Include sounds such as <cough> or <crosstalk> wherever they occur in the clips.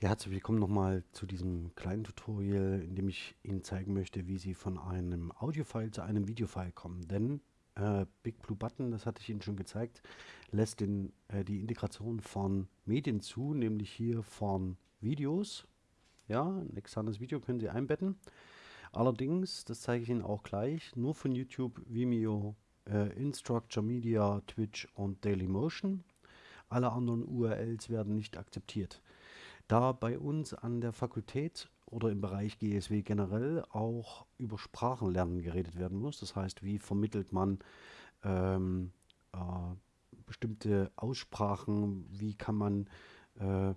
Ja, herzlich willkommen nochmal zu diesem kleinen Tutorial, in dem ich Ihnen zeigen möchte, wie Sie von einem Audiofile zu einem Videofile kommen. Denn äh, Big Blue Button, das hatte ich Ihnen schon gezeigt, lässt den, äh, die Integration von Medien zu, nämlich hier von Videos. Ja, ein externes Video können Sie einbetten. Allerdings, das zeige ich Ihnen auch gleich, nur von YouTube, Vimeo, äh, Instructure Media, Twitch und Dailymotion. Alle anderen URLs werden nicht akzeptiert. Da bei uns an der Fakultät oder im Bereich GSW generell auch über Sprachenlernen geredet werden muss, das heißt, wie vermittelt man ähm, äh, bestimmte Aussprachen, wie kann man äh,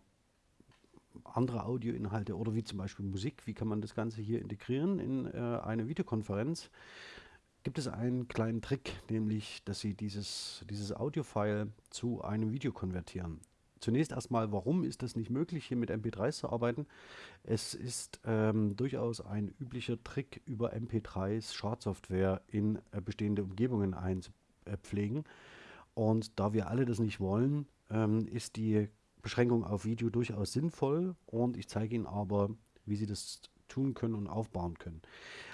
andere Audioinhalte oder wie zum Beispiel Musik, wie kann man das Ganze hier integrieren in äh, eine Videokonferenz, gibt es einen kleinen Trick, nämlich, dass Sie dieses, dieses Audiofile zu einem Video konvertieren. Zunächst erstmal, warum ist das nicht möglich, hier mit MP3s zu arbeiten? Es ist ähm, durchaus ein üblicher Trick, über MP3s Schadsoftware in äh, bestehende Umgebungen einzupflegen. Und da wir alle das nicht wollen, ähm, ist die Beschränkung auf Video durchaus sinnvoll und ich zeige Ihnen aber, wie Sie das tun können und aufbauen können.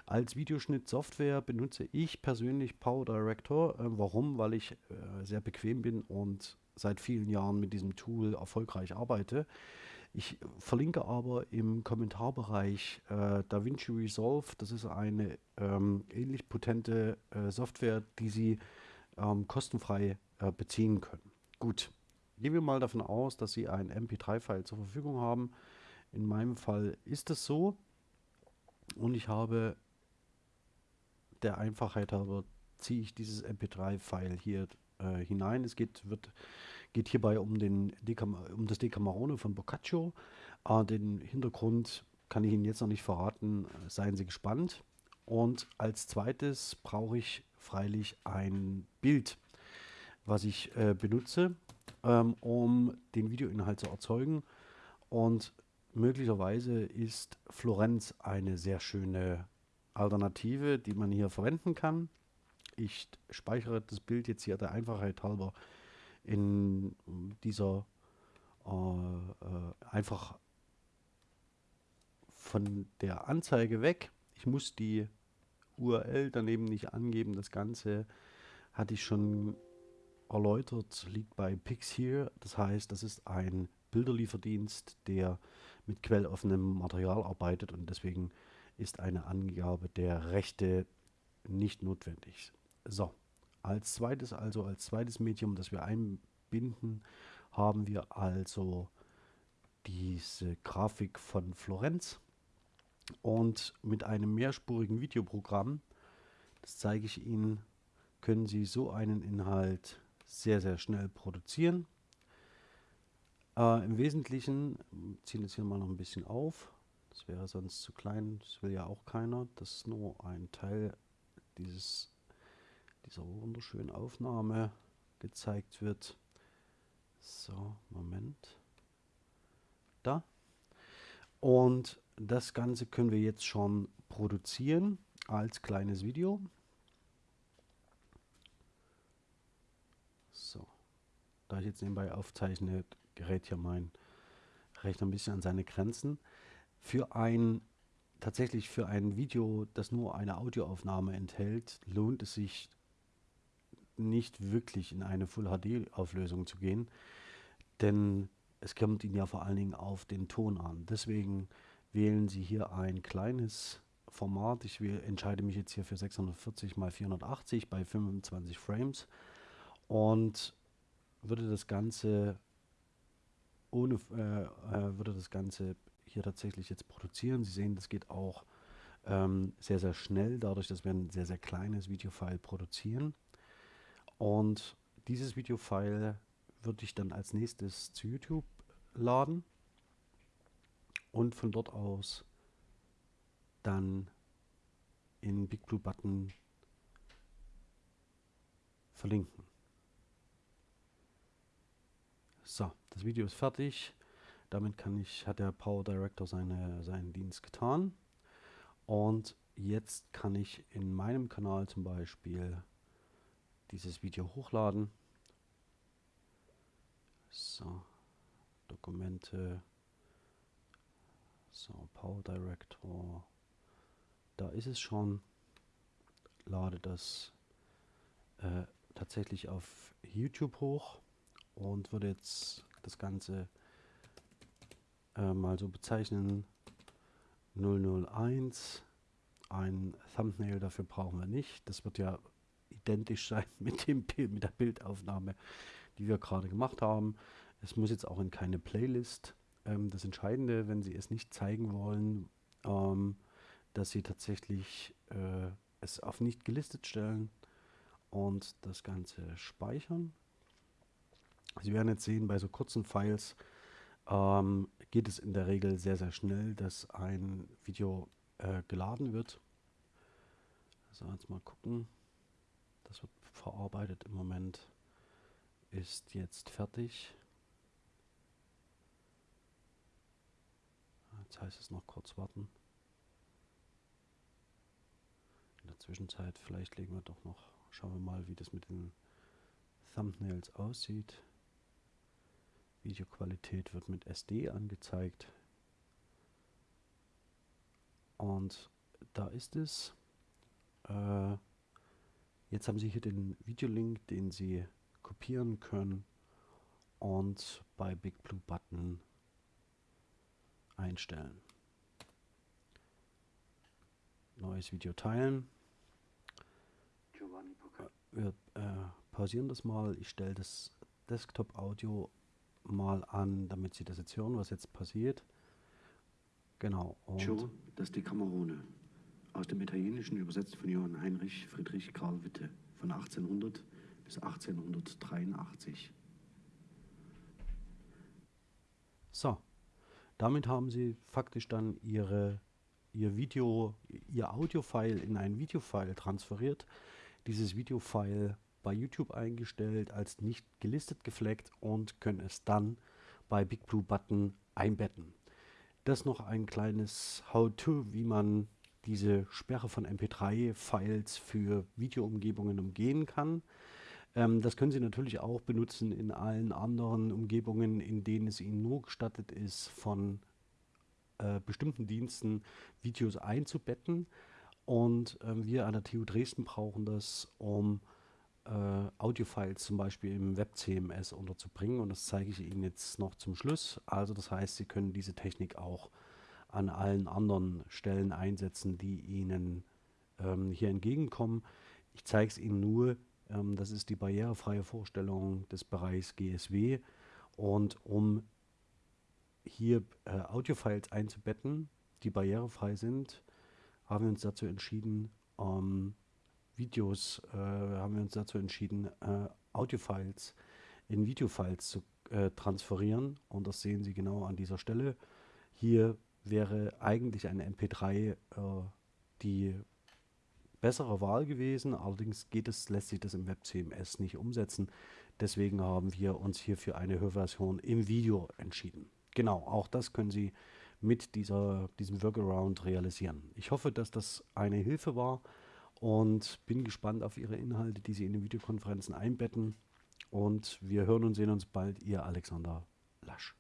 Als Videoschnittsoftware benutze ich persönlich PowerDirector. Äh, warum? Weil ich äh, sehr bequem bin und seit vielen Jahren mit diesem Tool erfolgreich arbeite. Ich verlinke aber im Kommentarbereich äh, DaVinci Resolve. Das ist eine ähm, ähnlich potente äh, Software, die Sie ähm, kostenfrei äh, beziehen können. Gut, gehen wir mal davon aus, dass Sie ein MP3-File zur Verfügung haben. In meinem Fall ist es so. Und ich habe der Einfachheit halber ziehe ich dieses MP3-File hier äh, hinein. Es geht, wird, geht hierbei um, den um das Decamerone von Boccaccio. Äh, den Hintergrund kann ich Ihnen jetzt noch nicht verraten. Seien Sie gespannt. Und als zweites brauche ich freilich ein Bild, was ich äh, benutze, ähm, um den Videoinhalt zu erzeugen. Und möglicherweise ist Florenz eine sehr schöne Alternative, die man hier verwenden kann. Ich speichere das Bild jetzt hier der Einfachheit halber in dieser äh, äh, einfach von der Anzeige weg. Ich muss die URL daneben nicht angeben. Das Ganze hatte ich schon erläutert, liegt bei Pixhere. Das heißt, das ist ein Bilderlieferdienst, der mit quelloffenem Material arbeitet und deswegen ist eine Angabe der Rechte nicht notwendig. So, als zweites, also als zweites Medium, das wir einbinden, haben wir also diese Grafik von Florenz. Und mit einem mehrspurigen Videoprogramm, das zeige ich Ihnen, können Sie so einen Inhalt sehr, sehr schnell produzieren. Äh, Im Wesentlichen, ziehen wir jetzt hier mal noch ein bisschen auf, das wäre sonst zu klein, das will ja auch keiner, das ist nur ein Teil dieses dieser wunderschönen Aufnahme gezeigt wird. So, Moment. Da. Und das Ganze können wir jetzt schon produzieren als kleines Video. So. Da ich jetzt nebenbei aufzeichne, gerät hier mein Rechner ein bisschen an seine Grenzen. Für ein tatsächlich für ein Video, das nur eine Audioaufnahme enthält, lohnt es sich nicht wirklich in eine Full HD Auflösung zu gehen, denn es kommt Ihnen ja vor allen Dingen auf den Ton an. Deswegen wählen Sie hier ein kleines Format. Ich wähle, entscheide mich jetzt hier für 640 x 480 bei 25 Frames und würde das Ganze ohne äh, äh, würde das Ganze hier tatsächlich jetzt produzieren. Sie sehen, das geht auch ähm, sehr, sehr schnell, dadurch, dass wir ein sehr, sehr kleines Videofile produzieren. Und dieses Videofile würde ich dann als nächstes zu YouTube laden und von dort aus dann in Big Blue Button verlinken. So, das Video ist fertig. Damit kann ich, hat der Power Director seine, seinen Dienst getan. Und jetzt kann ich in meinem Kanal zum Beispiel dieses Video hochladen. So, Dokumente, So, Power Director. Da ist es schon. Lade das äh, tatsächlich auf YouTube hoch und würde jetzt das Ganze äh, mal so bezeichnen. 001. Ein Thumbnail dafür brauchen wir nicht. Das wird ja identisch sein <laughs> mit, dem mit der Bildaufnahme, die wir gerade gemacht haben. Es muss jetzt auch in keine Playlist. Ähm, das Entscheidende, wenn Sie es nicht zeigen wollen, ähm, dass Sie tatsächlich äh, es auf nicht gelistet stellen und das Ganze speichern. Sie werden jetzt sehen, bei so kurzen Files ähm, geht es in der Regel sehr, sehr schnell, dass ein Video äh, geladen wird. So, jetzt mal gucken. Das wird verarbeitet im Moment. Ist jetzt fertig. Jetzt heißt es noch kurz warten. In der Zwischenzeit vielleicht legen wir doch noch, schauen wir mal, wie das mit den Thumbnails aussieht. Videoqualität wird mit SD angezeigt. Und da ist es. Äh, jetzt haben Sie hier den Videolink, den Sie kopieren können und bei Big Blue Button einstellen. Neues Video teilen. Wir äh, pausieren das mal. Ich stelle das Desktop-Audio mal an, damit Sie das jetzt hören, was jetzt passiert. Genau. Und Joe, das ist die Kamerone. Aus dem Italienischen übersetzt von Johann Heinrich Friedrich Karl Witte von 1800 bis 1883. So, damit haben Sie faktisch dann Ihre, Ihr Video, Ihr Audio-File in ein Videofile transferiert. Dieses Videofile bei YouTube eingestellt, als nicht gelistet gefleckt und können es dann bei Big Blue Button einbetten. Das noch ein kleines How-To, wie man diese Sperre von MP3-Files für Videoumgebungen umgehen kann. Ähm, das können Sie natürlich auch benutzen in allen anderen Umgebungen, in denen es Ihnen nur gestattet ist, von äh, bestimmten Diensten Videos einzubetten. Und ähm, wir an der TU Dresden brauchen das, um äh, Audiofiles zum Beispiel im WebCMS unterzubringen und das zeige ich Ihnen jetzt noch zum Schluss. Also das heißt, Sie können diese Technik auch an allen anderen Stellen einsetzen, die Ihnen ähm, hier entgegenkommen. Ich zeige es Ihnen nur, ähm, das ist die barrierefreie Vorstellung des Bereichs GSW und um hier äh, Audiofiles einzubetten, die barrierefrei sind, haben wir uns dazu entschieden, ähm, Videos äh, haben wir uns dazu entschieden, äh, Audiofiles in Videofiles zu äh, transferieren. Und das sehen Sie genau an dieser Stelle. Hier wäre eigentlich eine MP3 äh, die bessere Wahl gewesen. Allerdings geht es, lässt sich das im WebCMS nicht umsetzen. Deswegen haben wir uns hier für eine Hörversion im Video entschieden. Genau, auch das können Sie mit dieser, diesem Workaround realisieren. Ich hoffe, dass das eine Hilfe war und bin gespannt auf Ihre Inhalte, die Sie in den Videokonferenzen einbetten. Und wir hören und sehen uns bald, Ihr Alexander Lasch.